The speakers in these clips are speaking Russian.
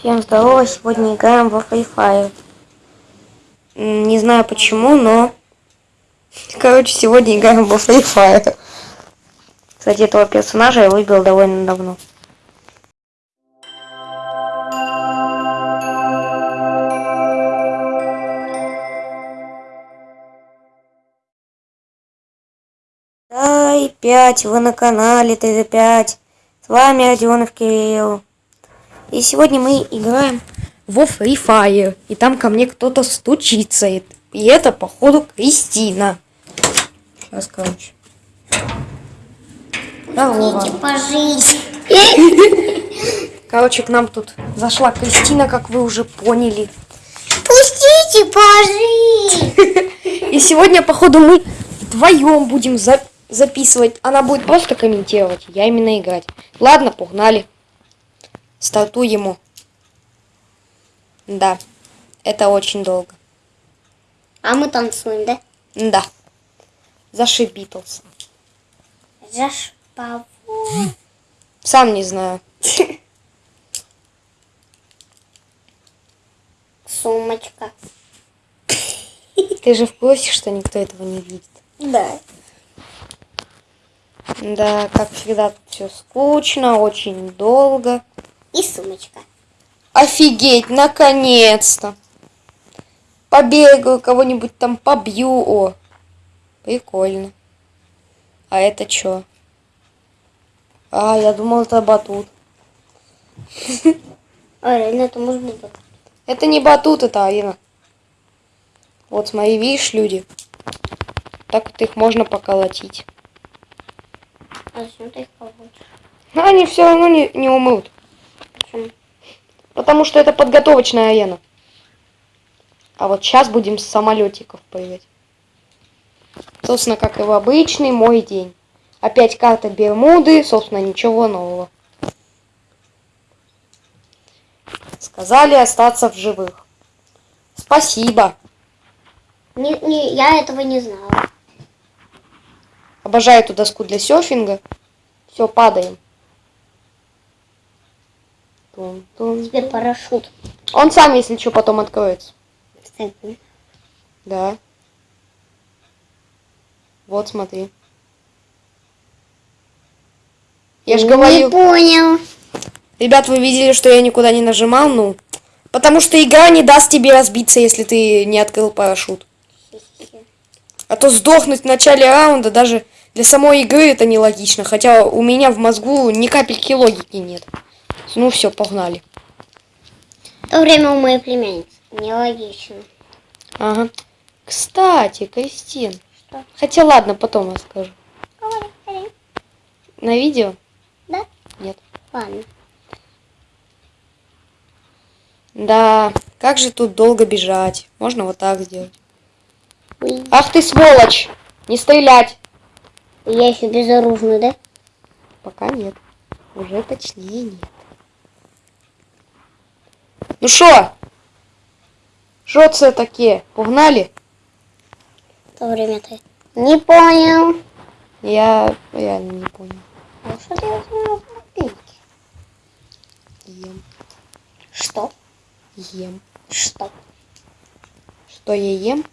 Всем здорово, сегодня играем во Free Fire. Не знаю почему, но... Короче, сегодня играем во Free Fire. Кстати, этого персонажа я выбил довольно давно. Дай 5, вы на канале ТД5. С вами Родионов Кирилл. И сегодня мы играем во Free Fire. И там ко мне кто-то стучится. И это, походу, Кристина. Сейчас, короче. Здорово. Короче, к нам тут зашла Кристина, как вы уже поняли. Пустите пожить! И сегодня, походу, мы вдвоем будем за- записывать. Она будет просто комментировать, я именно играть. Ладно, погнали. Стартуй ему. Да, это очень долго. А мы танцуем, да? Да. Заши Битлз. Зашпаву. Сам не знаю. Сумочка. Ты же в курсе, что никто этого не видит. Да. Да, как всегда, все скучно, очень долго. И сумочка. Офигеть, наконец-то. Побегаю, кого-нибудь там побью. О, прикольно. А это что? А, я думал, это батут. А, реально, это может быть вот. Это не батут, это арена. Вот смотри, видишь, люди. Так вот их можно поколотить. А зачем ты их получишь? Но они все равно не, не умрут. Потому что это подготовочная арена. А вот сейчас будем с самолетиков прыгать. Собственно, как и в обычный мой день. Опять карта Бермуды, собственно, ничего нового. Сказали остаться в живых. Спасибо. Не, не, я этого не знала. Обожаю эту доску для серфинга. Все, падаем. Тун-тун. Теперь парашют. Он сам, если что, потом откроется. Кстати, Да. Вот, смотри. Я же Не говорю, понял. ребят, вы видели, что я никуда не нажимал, ну, потому что игра не даст тебе разбиться, если ты не открыл парашют. А то сдохнуть в начале раунда даже для самой игры это нелогично, хотя у меня в мозгу ни капельки логики нет. Ну все, погнали. В то время у моей племянницы. Нелогично. Ага. Кстати, Кристин. Что? Хотя ладно, потом расскажу. Говори. На видео? Да? Нет. Ладно. Да, как же тут долго бежать? Можно вот так сделать. Ой. Ах ты сволочь! Не стрелять! Я еще безоружный, да? Пока нет. Уже точнее нет. Ну шо? Шо це таке? Погнали? В то время ты не понял. Я реально не понял. А что на пеньки? Ем, Что? ем. Что? Что я ем?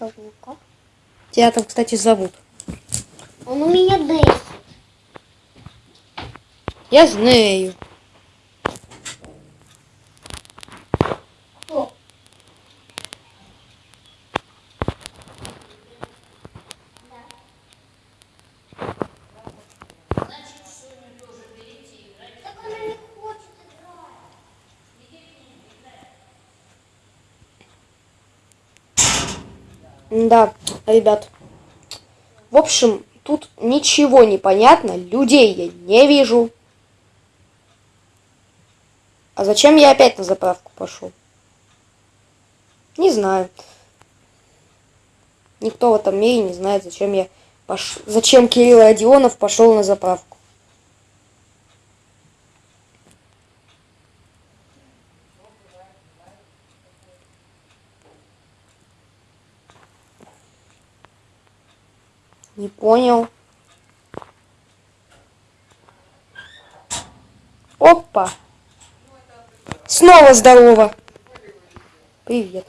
Говнюка. Тебя там, кстати, зовут. Он у меня десять. Я знаю. Да, ребят. В общем, тут ничего не понятно. Людей я не вижу. А зачем я опять на заправку пошел? Не знаю. Никто в этом мире не знает, зачем я пош... зачем Кирилл Родионов пошел на заправку. Не понял. Опа. Снова здорово. Привет.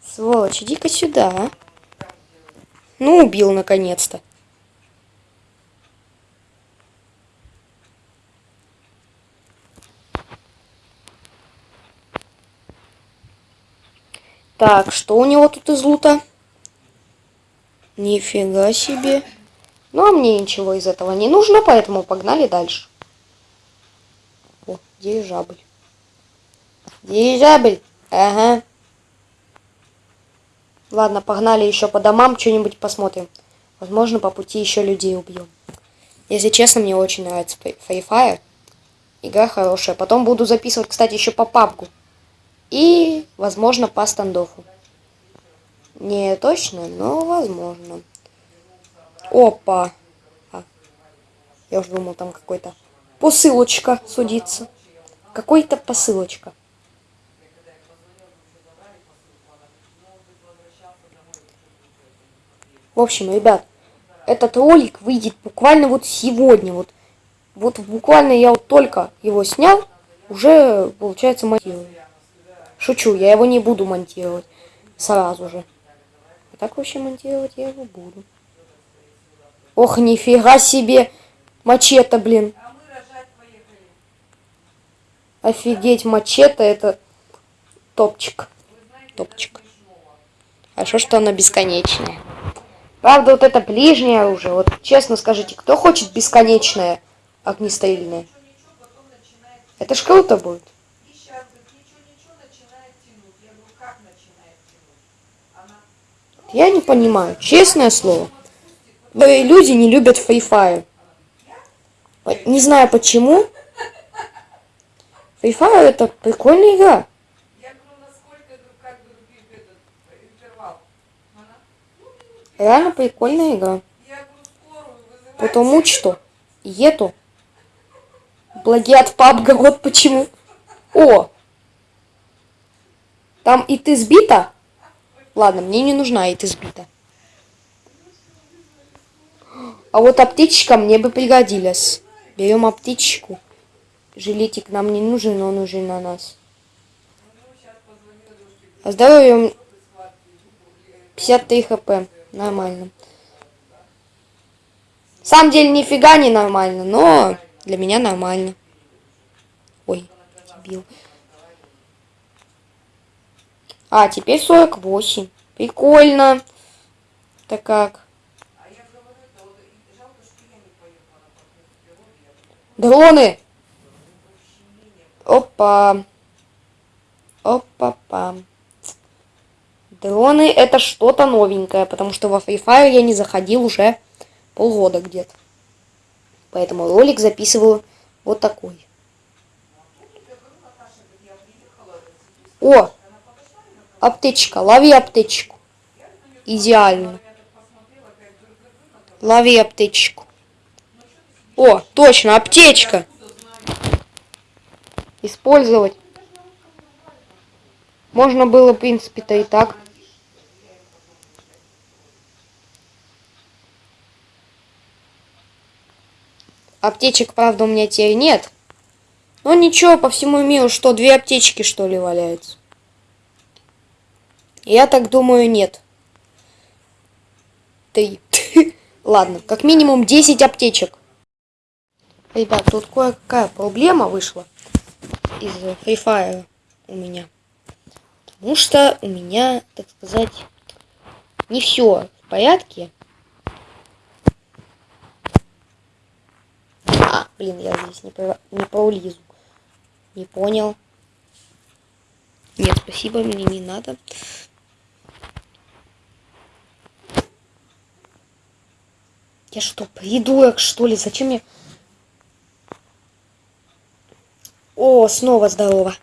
Сволочь, иди-ка сюда. а. Ну, убил наконец-то. Так, что у него тут из лута? Нифига себе. Ну, а мне ничего из этого не нужно, поэтому погнали дальше. О, дирижабль. Дирижабль. Ага. Ладно, погнали еще по домам, что-нибудь посмотрим. Возможно, по пути еще людей убьем. Если честно, мне очень нравится Free Fire. Игра хорошая. Потом буду записывать, кстати, еще по папку. И, возможно, по стандофу. Не точно, но возможно. Опа. А, я уже думал, там какой-то посылочка судится. Какой-то посылочка. В общем, ребят, этот ролик выйдет буквально вот сегодня. Вот, вот буквально я вот только его снял, уже, получается, монтирую. Шучу, я его не буду монтировать сразу же. А так вообще монтировать я его буду. Ох, нифига себе! Мачете, блин. Офигеть, мачете это топчик. Топчик. Хорошо, что она бесконечная. Правда, вот это ближнее оружие. Вот честно скажите, кто хочет бесконечное огнестрельное? Это ж круто будет. Я не понимаю, честное слово. Люди не любят. По- Не знаю почему. Fire это прикольная игра. Реально прикольная игра. Потому что ету плагиат пабга, вот почему. О! Там и ты сбита? Ладно, мне не нужна ты сбита. А вот аптечка мне бы пригодилась. Берем аптечку. Жилетик нам не нужен, он уже на нас. А здоровье 53 хп. Нормально. На самом деле нифига не нормально, но для меня нормально. Ой, дебил. А, теперь 48. Прикольно. Так как? Дроны! Опа. Опа-па. Дроны это что-то новенькое, потому что во Free Fire я не заходил уже полгода где-то. Поэтому ролик записываю вот такой. О! Аптечка. Лови аптечку. Идеально. Лови аптечку. О, точно, аптечка. Использовать. Можно было, в принципе-то, и так. Аптечек, правда, у меня теперь нет. Но ничего, по всему миру, что, две аптечки, что ли, валяются? Я так думаю, нет. Три. Ладно, как минимум 10 аптечек. Ребят, тут кое-какая проблема вышла из Free Fire у меня. Потому что у меня, так сказать, не все в порядке. А, блин, я здесь не, про, не проулизу. Не понял. Нет, спасибо, мне не надо. Я что, придурок, что ли? Зачем я... О, снова здорово.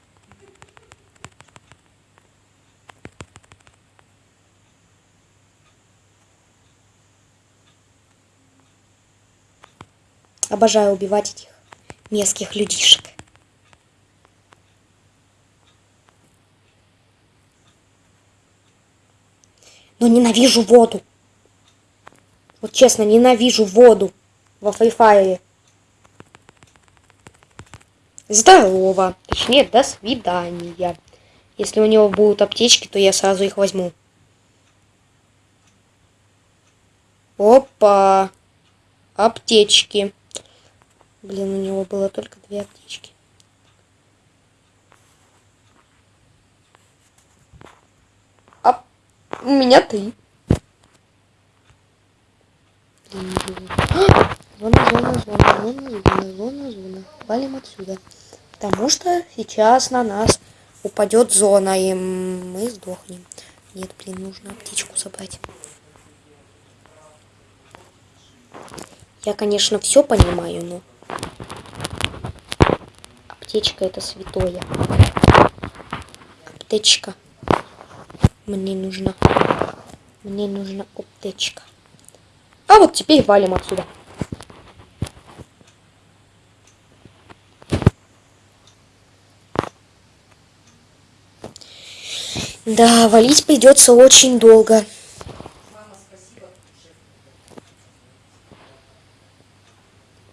Обожаю убивать этих мерзких людишек. Но ненавижу воду. Честно, ненавижу воду во Free Fire. Здорово. Точнее, до свидания. Если у него будут аптечки, то я сразу их возьму. Опа. Аптечки. Блин, у него было только две аптечки. А у меня три. Блин, блин. А! Зона, зона, зона, зона, зона. Валим отсюда. Потому что сейчас на нас упадет зона, и мы сдохнем. Нет, блин, нужно аптечку забрать. Я, конечно, все понимаю, но... Аптечка это святое. Аптечка. Мне нужна. Мне нужна аптечка. А вот теперь валим отсюда. Да, валить придется очень долго.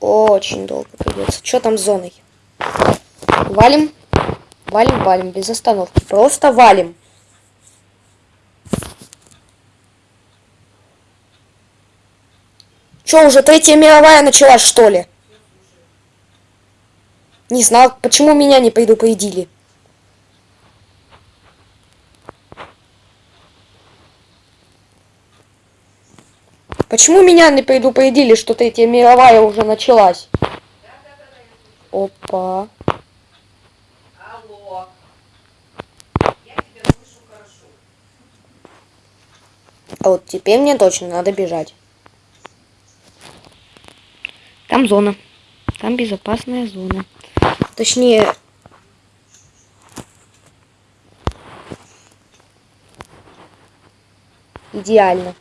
Очень долго придется. Что там с зоной? Валим. Валим, валим, без остановки. Просто валим. Что, уже третья мировая началась, что ли? Не знал, почему меня не предупредили. Почему меня не предупредили, что третья мировая уже началась? Опа. Алло. Я тебя слышу хорошо. А вот теперь мне точно надо бежать. Там зона. Там безопасная зона. Точнее... Идеально.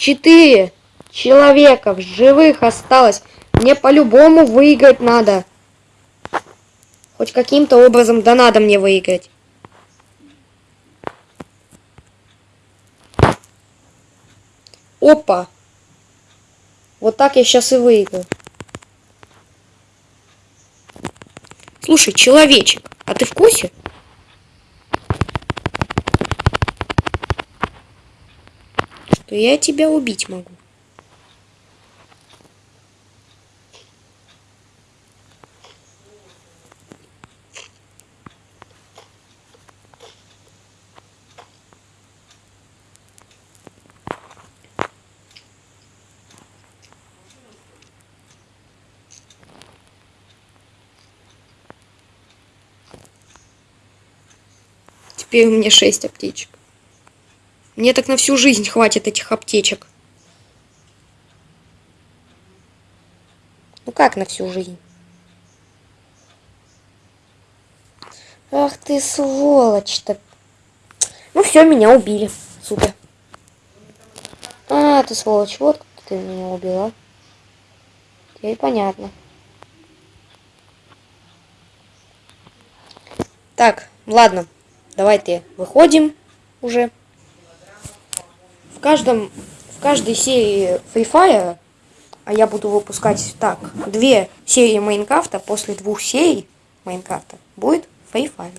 Четыре человека в живых осталось. Мне по-любому выиграть надо. Хоть каким-то образом, да надо мне выиграть. Опа. Вот так я сейчас и выиграю. Слушай, человечек, а ты в курсе? Что я тебя убить могу. Теперь у меня 6 аптечек. Мне так на всю жизнь хватит этих аптечек. Ну как на всю жизнь? Ах ты сволочь-то. Ну все, меня убили. Супер. А, ты сволочь, вот как ты меня убила. Теперь понятно. Так, ладно. Давайте выходим уже. Каждом, в каждой серии Free Fire, а я буду выпускать так, две серии Майнкрафта, после двух серий Майнкрафта будет Free Fire.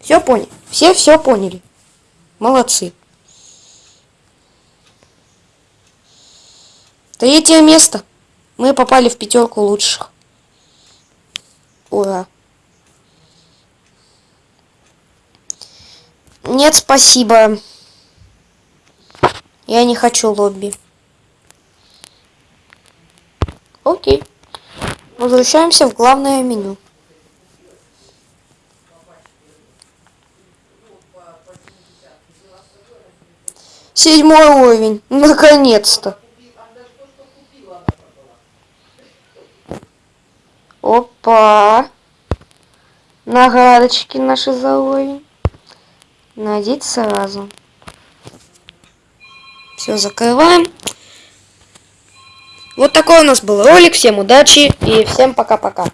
Все поняли? Все все поняли. Молодцы. Третье место. Мы попали в пятерку лучших. Ура. Нет, спасибо. Я не хочу лобби. Окей. Возвращаемся в главное меню. Седьмой уровень. Наконец-то. Опа. Наградочки наши за уровень. Надеть сразу. Все, закрываем. Вот такой у нас был ролик. Всем удачи и всем пока-пока.